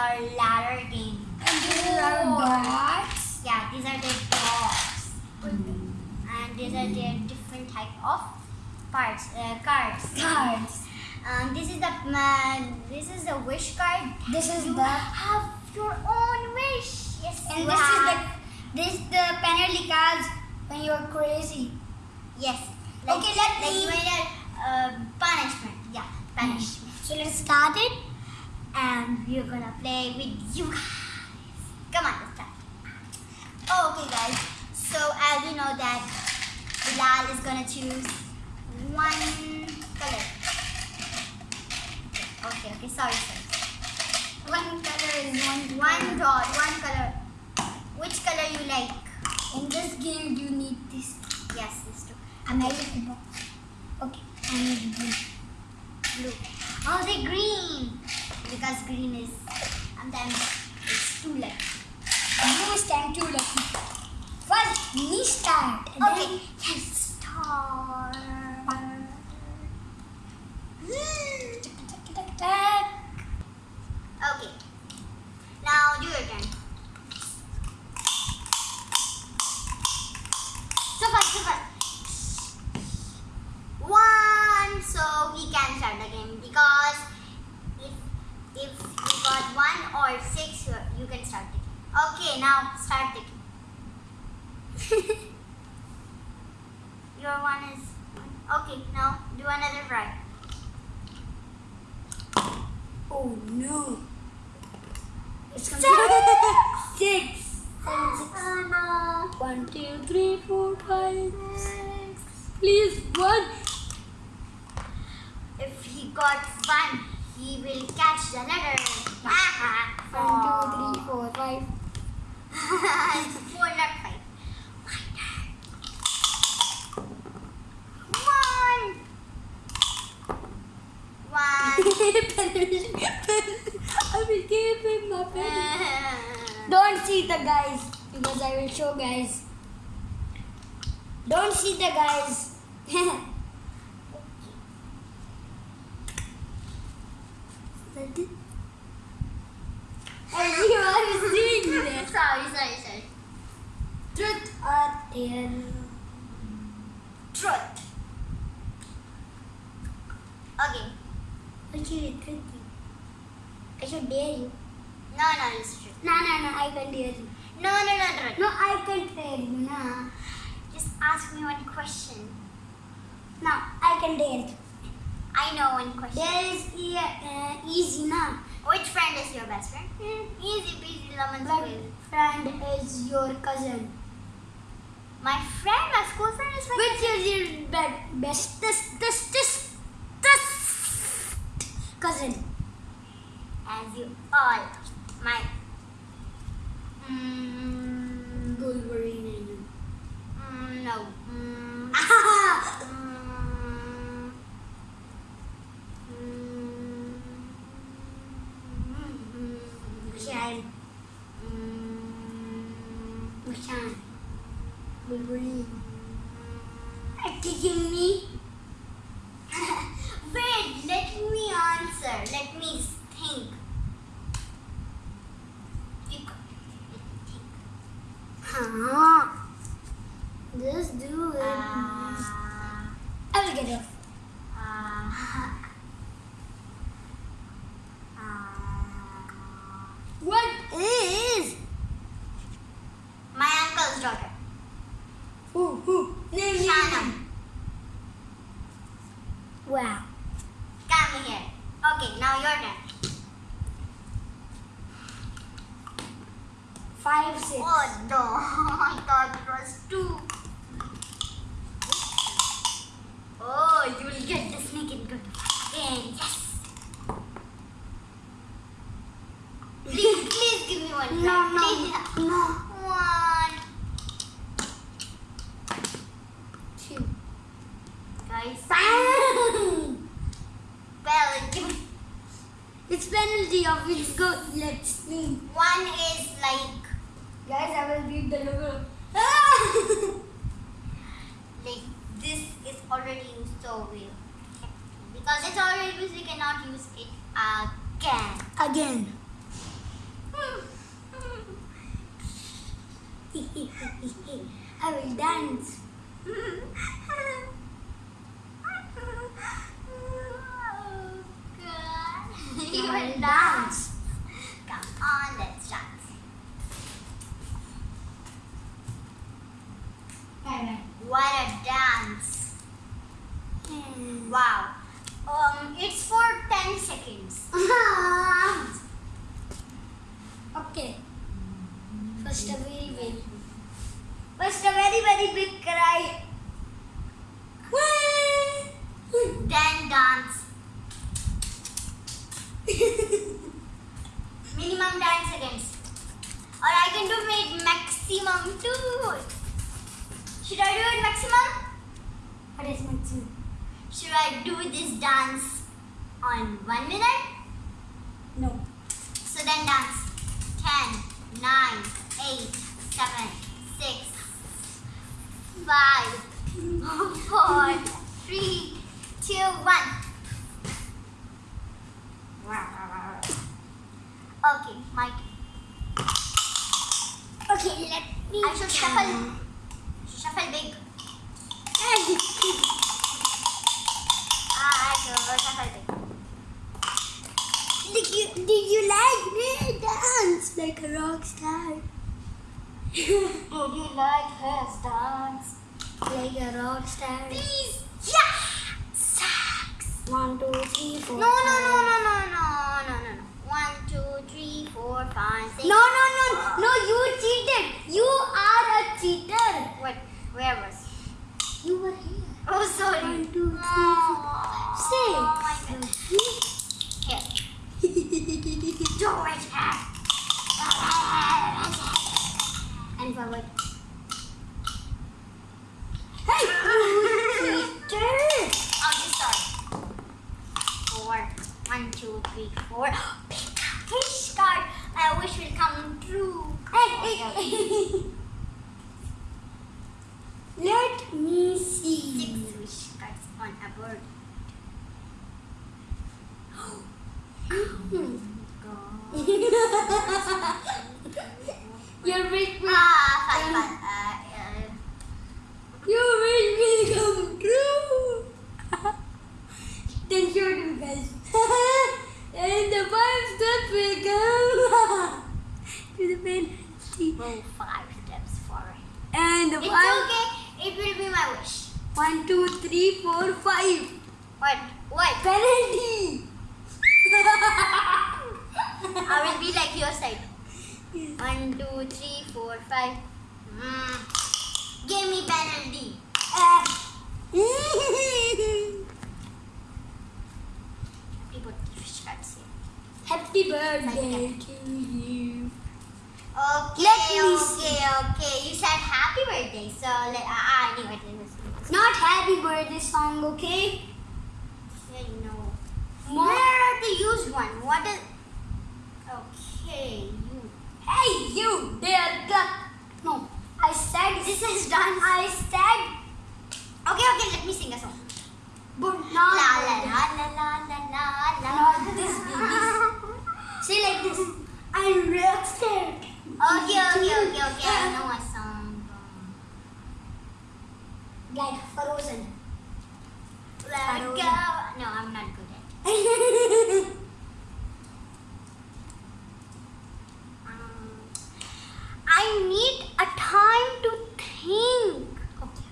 our ladder game. And these are dots. Yeah, these are the dogs. And these are the different type of parts, uh, cards. Cards. Um, this is the uh, this is the wish card. This is you the have your own wish. Yes. and this is the this is the penalty cards when you're crazy. yes. Okay, let like me- when you're, uh, punishment. Yeah, punishment. So let's start it. And we're gonna play with you guys. Come on, let's start. Okay, guys. So as you know that Bilal is gonna choose one color. Okay, okay, sorry, sorry. One color is one One dot, one color. Which color you like? In this game, you need this. Yes, this two. American. Okay, I need blue. Blue. Oh, the green. Because green is sometimes it's too light. Blue is time to lucky. First, me start. Okay, let's start. Tick, tick, tick. Okay. Now do your turn. So fast, so fast. One, so we can start the game because if if you got one or six, you, you can start the game. Okay, now start the game. Your one is okay. Now do another fry. Oh no. It's Six. Six. Seven, six. Oh no. One, two, three, four, five. Please, one. If he got one, he will catch the letter. One, two, three, four, five. it's four, not five. One. One. I will give him my pen. Don't see the guys because I will show guys. Don't see the guys. Everyone is doing this. sorry, sorry, sorry. Truth or dare? Truth. Okay. Okay, truth. I should dare you. No, no, it's truth. No, no, no, I can dare you. No, no, no, no. No, I can dare you. No, Just ask me one question. no, I can dare you. I know one question. There is e- uh, easy now. Which friend is your best friend? Easy peasy lemon But squeeze. friend is your cousin. My friend, my school friend is my Which is your be- best, this, this, this, this cousin? as you all my mm, Wolverine. mm, no mm, Ah! mm, mm, Shine. mm, Shine. Wolverine. Are you kicking me? wait let me answer let me think You go. Let me think. Huh. Just do it. Uh, I will get it. uh, uh, What is? my uncle's daughter Who? Who? Name me. Shanam. Wow. Come here. Okay, now your turn. Five, six. Oh no, I thought it was two. Oh, you will get the snake and go again. Yes. Please, please give me one. No, no, Please. no. One. Two. Guys. Me. It's penalty of which go. Let's see. One is like, Guys, I will read the logo. like, this is already used, so we... Because it's already used, we cannot use it again. Again. I will dance. What a dance. Wow. Um, it's for 10 seconds. okay. First a very big. First a very very big cry. Then dance. Minimum 10 seconds. Or I can do maximum too. Should I do it maximum? what is maximum? Should I do this dance on one minute? No. So then dance. 10, 9, 8, 7, 6, 5, 4, 3, 2, 1. Okay, Mike. Okay, let me. I should shuffle. Shuffle big. I should shuffle big. Did you, did you like me dance like a rock star? Would you like his dance? like a rock star. Please. Yeah. Sax. One, two, three, four. No, no, no, no, no, no, no, no, no. One, two, three, four, five, six. No, no, you cheated. You are a cheater. What? Where was? You were here. Oh, sorry. One, two, three, Oh, Six. my God. Here. Do it. And forward. hey. Okay, sorry. Four. One, two, three, four. A wish card. My wish will come true. Hey, hey, oh, hey. Let me see. Six wish cards bird. Hmm. Go. Your Ah, five. Uh, uh, your wish will come true. then show them guys. and the five steps will come to the penalty. go five steps forward. And the It's five. okay. It will be my wish. One, two, three, four, five. What? What? Penalty. I will be like your side. One, two, three, four, five. Mm. Give me penalty. Uh, You put the wish cards here. Happy birthday to you. Okay, Let me okay, okay. You said happy birthday, so let, I, I knew it. Not happy birthday song, okay? Yeah, you know. More. Where are the used one? What is? Okay, you. Hey, you, there, duck. No, I said This is done. I said, Okay, okay. Let me sing a song. but not la like la this. la la la la. Not this, baby. Say like this. I'm rockstar. Okay, okay, okay, okay. I know a song. Like Frozen. Let Frozen. go. No, I'm not good at. Um, I need a time to think. okay.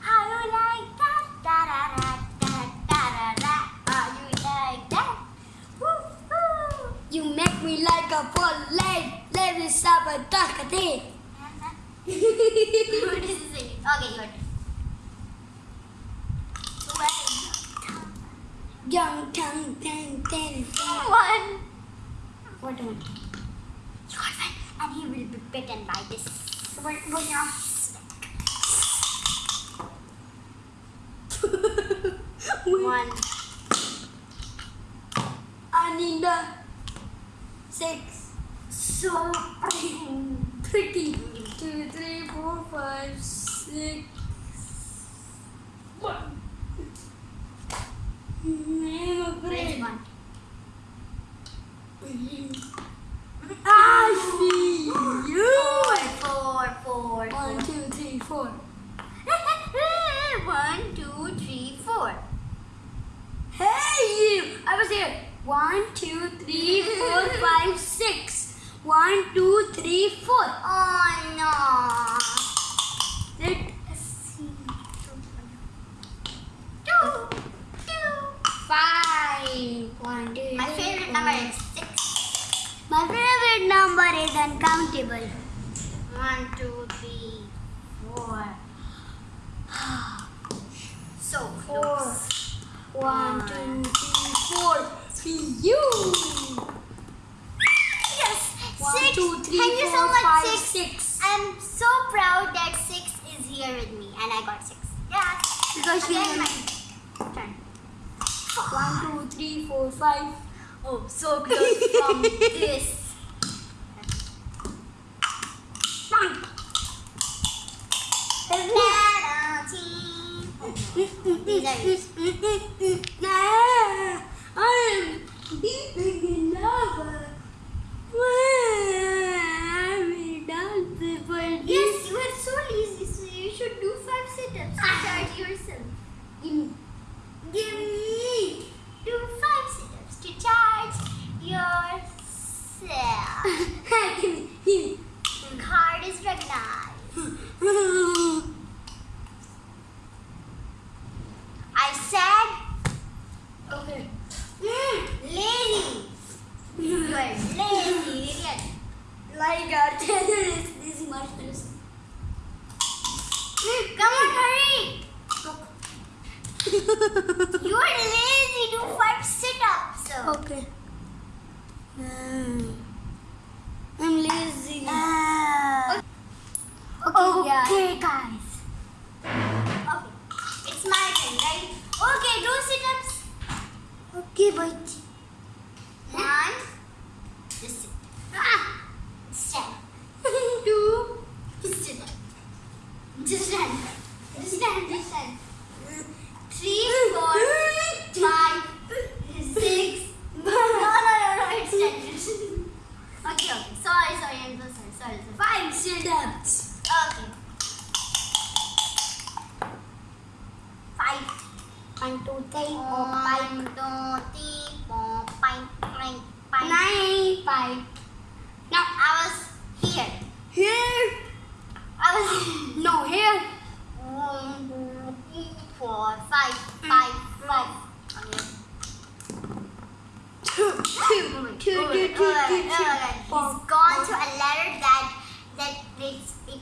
How you like that? Da da da da da da da. How you like that? Woo woo. You make me like a full light. Let me stop a duck a day. What is this? Okay, your turn. Young tongue, ten, ten, ten. One. What one? Your friend, and he will be bitten by this. What now? One. Anina. Six. So pretty. Two, three, four, five, six. One. I'm Where's afraid. one? I see you. Four, four, four, One, four. two, three, four. One, two, three, four. Hey, you! I was here. One, two, three, four, five, six. One, two, three, four. Oh no. Let's see. Two, two. Five. One, two, My favorite number is six. My favorite number is uncountable. One, two, three, four. So Four. close. One, two, three, four. You. Yes. One, six. two, three, Thank you so four, much, five, six. six. I'm so proud that six is here with me, and I got six. Yeah. Because she Again, is- my turn. One, two, three, four, five. Oh, so close from this. These are yours. Nah, I'm deep in lava. I'm dancing for Yes, you are so lazy, so you should do five sit-ups to charge yourself. Give me. Give me do five sit-ups to charge yourself. Give me. Give Card is recognized. me. I said Okay. lazy. You are lazy, idiot. Like a terrorist, this marshmallows. Come on, hurry. You are lazy. Do five sit-ups. So. Okay. Mm. I'm lazy. Uh, Okay, yeah. Okay, guys. Okay, it's my turn, right? Okay, do sit-ups. Okay, but One, just sit. Ah, stand. Two, just sit. Just stand. Just stand. Three, four, five, six. No, no, no, no. It's stand. Okay, okay. Sorry, sorry. I'm so sorry. Sorry, sorry. five sit-ups. Okay. Five. One, two, three, four, five, One, two, three, four, five, five, five. nine, five. Now, I was here. here. I was No, here. one, two, three, four, five, five, five. Okay. Two, two, Oh my two, God. two, two, Oh my two, God. two. Oh my God. Four, He's gone four. to a letter that that it's, it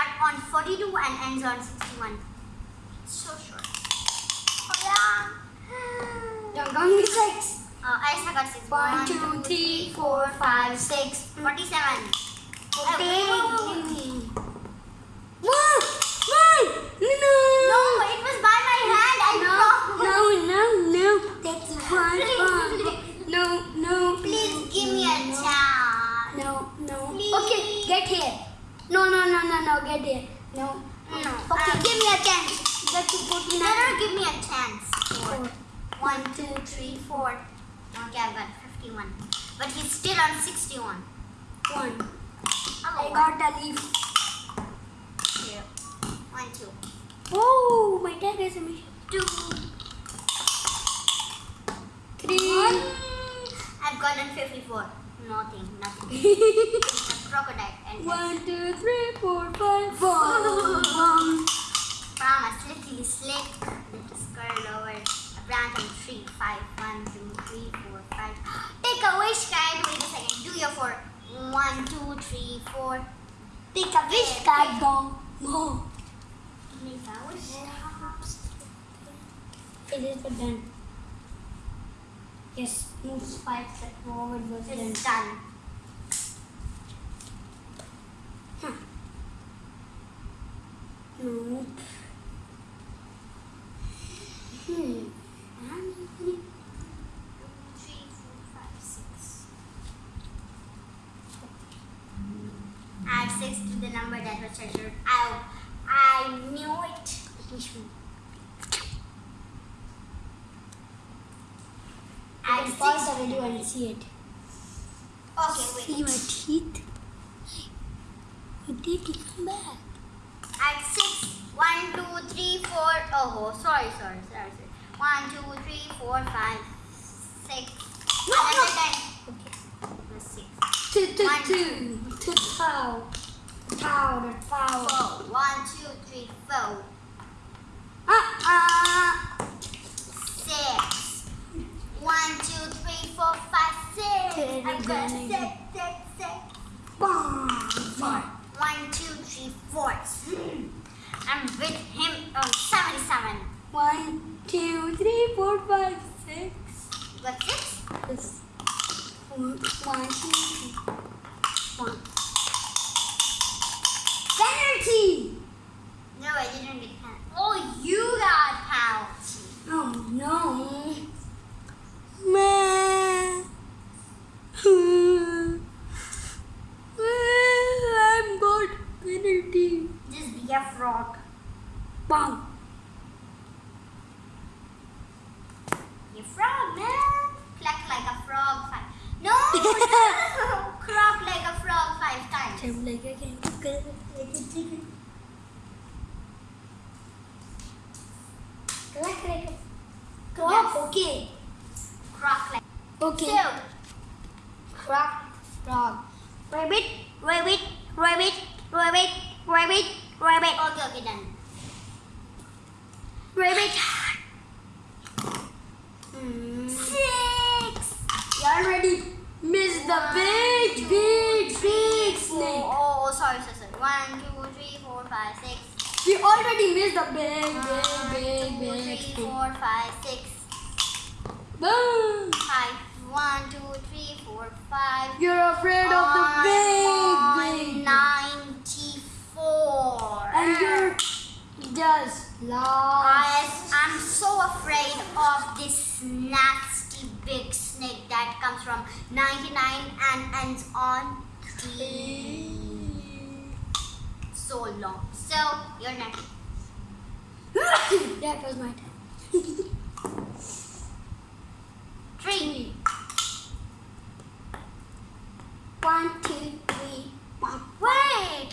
start on 42 and ends on 61. So short. Oh yeah. Don't count me six. Uh, I just got six. One, two, three, four, five, six. Forty-seven. Okay. Oh, One, one, no. No, it was by my hand. I No, promise. no, no, no. That's one, one. No, no. Please give me a chance. No, no. Please. Okay, get here. No, no, no, no, no, get here. No. No. Okay, Um, give me a chance. Get to put You in better give me a chance. Four. One, two, three, four. Okay, I've got 51. But he's still on 61. One. Hello. I got a leaf. Here. One, two. Oh, my dad has a mission. Two. Three. One. I've gotten 54. Nothing, nothing. Crocodile. One, two, three, four, five, four. From a slickly slick, little curl over a branch on a tree. Five, one, two, three, four, five. Take a wish card. Wait a second. Do your four. One, two, three, four. Take a wish card, dong. Go. Make a wish card. It is done. Yes, move five steps forward was done. It's done. Huh. No. Hmm. One, two, three, four, five, six. Add six to the number that was treasured. I, I knew it. I Add can pause the video and see it. Okay, wait. teeth? My teeth come back. Add six Oh, sorry, sorry, sorry, sorry. One, two, three, four, five, six. No, no. Okay. Six. Two, two, One. two. Two, foul. Foul. Four. One, two, three, four. Ah, ah. Six. One, two, three, four, five, six. I'm gonna six, six, six. Bam. Four. One, two, three, four. I'm with him on 77. One, two, three, four, five, six. You got six? Yes. One, two, three. One. Penalty! No, I didn't get penalty. Oh, you got penalty. Oh no. Man. I'm got penalty. Just be a frog. Bam. You frog, man. Cluck like a frog five. No, no. Croak like a frog five times. Jump like a king, like a chicken. Like like a Yes. okay. Croak like Okay. two. Frog, frog. Rabbit, rabbit, rabbit, rabbit, rabbit, Okay, okay, done. rabbit. Mm. Six. You already missed the One, big, two, big, three, big four. snake. Oh, oh, sorry, sorry, sorry. One, two, three, four, five, six. We already missed the big, One, big, big, two, big three, snake. four, five, six. Boom! Five. One, two, three, four, five. You're afraid of the big, big. And you're just lost. I, I'm so afraid of this nasty big snake that comes from 99 and ends on T. So long. So, you're next. that was my time. Three. One, two, three, one. Wait.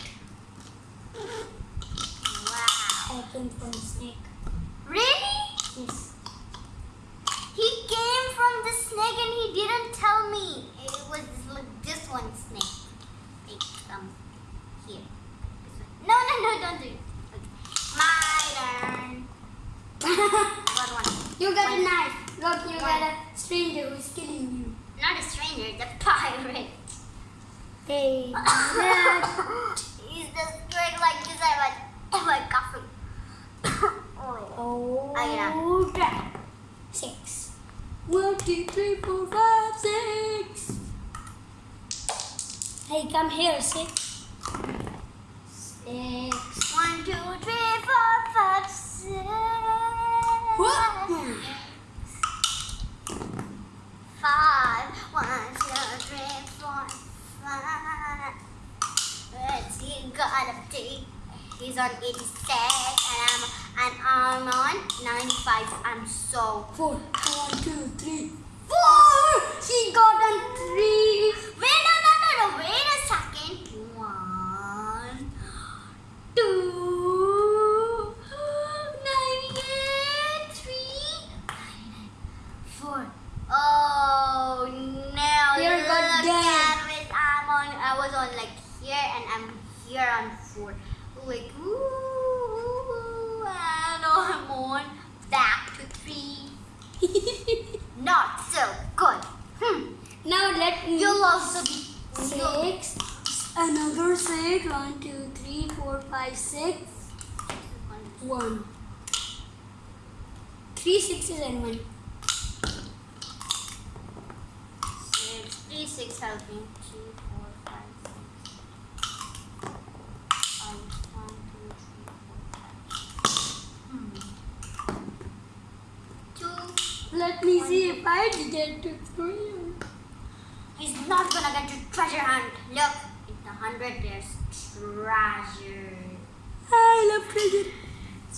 Wow. Open from snake. Really? Yes. He came from the snake and he didn't tell me. It was like this one snake. Take some here. This one. No, no, no, don't do it. Okay. My turn. Got one. you got a One. knife. Look, you One. got a stranger who's killing you. Not a stranger, the pirate. Hey. He's just going like this. I went, oh my coffee. oh. Oh, Oh, yeah. Six. One, two, three, four, five, six. Hey, come here, six. Six. One, two, three, four, five, six. What? Five. One, two, see, got a take. He's on 86 and I'm and I'm on 95. I'm so Four. One, two, three, four. She got a three. Wait, no, no, no, no. Wait a second. One, two, ninety-eight, three, ninety-nine, four. Oh no! You're look got dead. at it. I'm on. I was on like here, and I'm here on four. Like ooh, ooh, ooh, and I'm on back to three. Not so good. Hmm. now let me. You'll also be Six. Another six. One, two, three, four, five, six. One. Three sixes and one. Six, three, six helping. Two, four, five, six. One, two, three, four, five. Hmm. Two. Let me see if I can get to three. He's not gonna get to treasure hunt. Look, in the hundred there's treasure. I love treasure.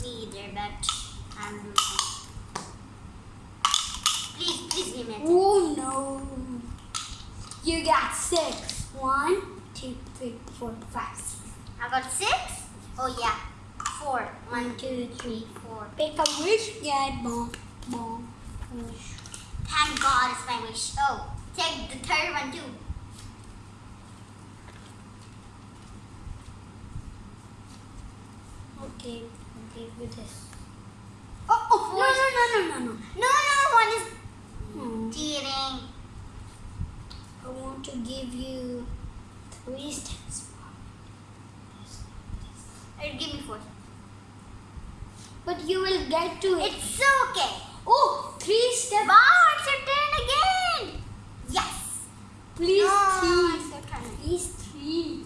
Me either, but I'm losing. Please, please give me a Oh no. You got six. One, two, three, four, five, six. I got six? Oh yeah. four. One, two, three, four. Pick a wish. Get bomb. Bomb. Wish. Thank God it's my wish. Oh, take the third one too. Okay. Give you this. Oh, oh, No, no, no, no, no, no. No, no, one is Hmm. cheating. I want to give you three steps. Uh, Give me four. But you will get to it. It's okay. Oh, three steps. Wow, it's your turn again. Yes. Please, No, three. it's your turn. Please, three.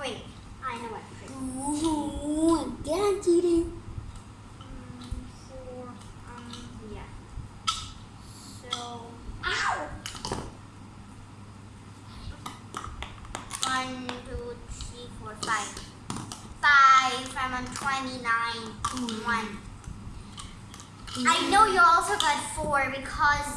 Wait, I know what. Ooh, again cheating. Um, four. Um, yeah. So Ow! one, two, three, four, five. Five. I'm on twenty-nine. One. I know you also got four because because